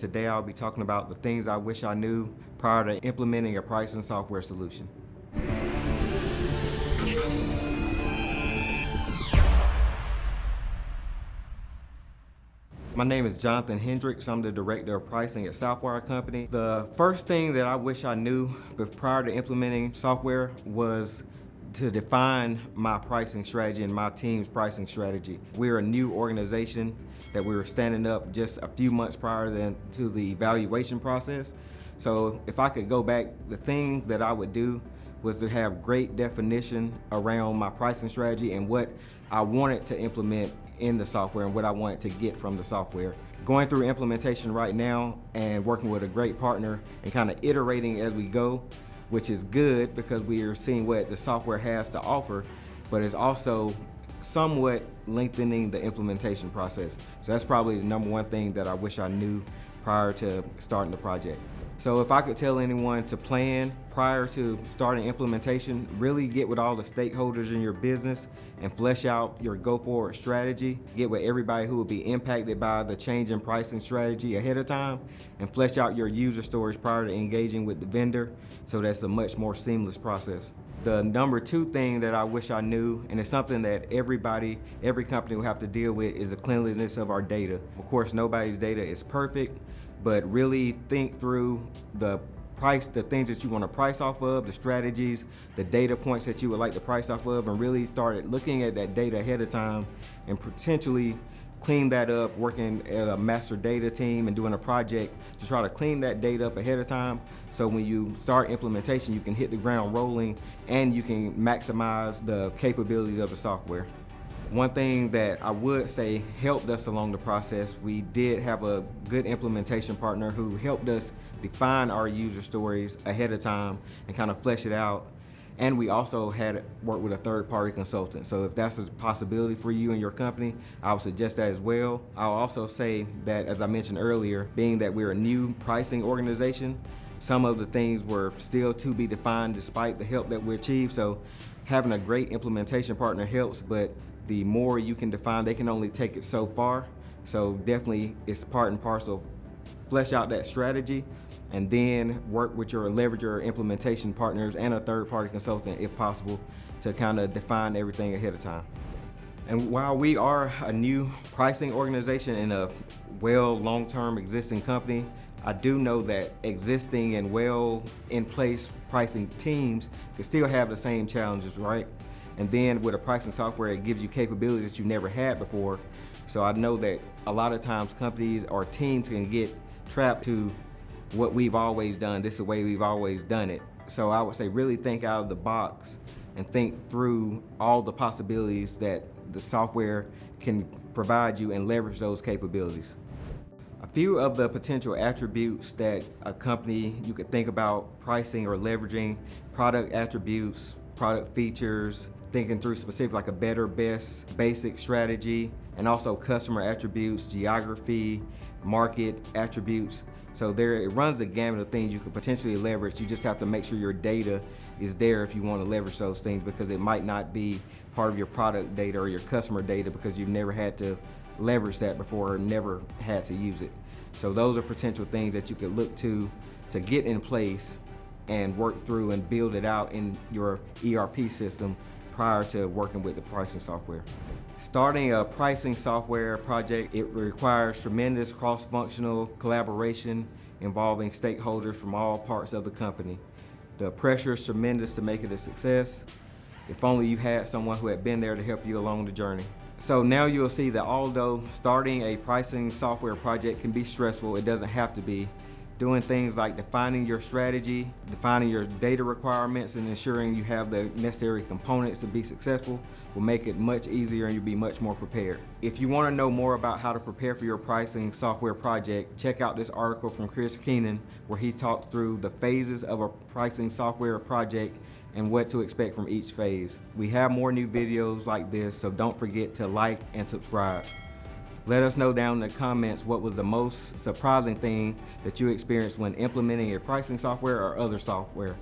Today I'll be talking about the things I wish I knew prior to implementing a pricing software solution. My name is Jonathan Hendricks. I'm the Director of Pricing at Southwire Company. The first thing that I wish I knew prior to implementing software was to define my pricing strategy and my team's pricing strategy. We're a new organization that we were standing up just a few months prior than, to the evaluation process. So if I could go back, the thing that I would do was to have great definition around my pricing strategy and what I wanted to implement in the software and what I wanted to get from the software. Going through implementation right now and working with a great partner and kind of iterating as we go, which is good because we are seeing what the software has to offer, but it's also somewhat lengthening the implementation process. So that's probably the number one thing that I wish I knew prior to starting the project. So if I could tell anyone to plan prior to starting implementation, really get with all the stakeholders in your business and flesh out your go forward strategy. Get with everybody who will be impacted by the change in pricing strategy ahead of time and flesh out your user stories prior to engaging with the vendor so that's a much more seamless process. The number two thing that I wish I knew, and it's something that everybody, every company will have to deal with, is the cleanliness of our data. Of course, nobody's data is perfect, but really think through the price, the things that you want to price off of, the strategies, the data points that you would like to price off of, and really start looking at that data ahead of time and potentially clean that up, working at a master data team and doing a project to try to clean that data up ahead of time. So when you start implementation, you can hit the ground rolling and you can maximize the capabilities of the software. One thing that I would say helped us along the process, we did have a good implementation partner who helped us define our user stories ahead of time and kind of flesh it out. And we also had worked with a third-party consultant. So if that's a possibility for you and your company, I would suggest that as well. I'll also say that, as I mentioned earlier, being that we're a new pricing organization, some of the things were still to be defined despite the help that we achieved. So having a great implementation partner helps, but the more you can define, they can only take it so far. So definitely it's part and parcel. Flesh out that strategy and then work with your leverage your implementation partners and a third party consultant if possible to kind of define everything ahead of time. And while we are a new pricing organization and a well long-term existing company, I do know that existing and well in place pricing teams can still have the same challenges, right? And then with a pricing software, it gives you capabilities that you never had before. So I know that a lot of times companies or teams can get trapped to what we've always done. This is the way we've always done it. So I would say really think out of the box and think through all the possibilities that the software can provide you and leverage those capabilities. A few of the potential attributes that a company you could think about pricing or leveraging, product attributes, product features, thinking through specific like a better, best, basic strategy, and also customer attributes, geography, market attributes. So there, it runs the gamut of things you could potentially leverage. You just have to make sure your data is there if you want to leverage those things because it might not be part of your product data or your customer data because you've never had to leverage that before or never had to use it. So those are potential things that you could look to to get in place and work through and build it out in your ERP system prior to working with the pricing software. Starting a pricing software project, it requires tremendous cross-functional collaboration involving stakeholders from all parts of the company. The pressure is tremendous to make it a success. If only you had someone who had been there to help you along the journey. So now you'll see that although starting a pricing software project can be stressful, it doesn't have to be doing things like defining your strategy, defining your data requirements, and ensuring you have the necessary components to be successful will make it much easier and you'll be much more prepared. If you want to know more about how to prepare for your pricing software project, check out this article from Chris Keenan where he talks through the phases of a pricing software project and what to expect from each phase. We have more new videos like this, so don't forget to like and subscribe. Let us know down in the comments what was the most surprising thing that you experienced when implementing your pricing software or other software.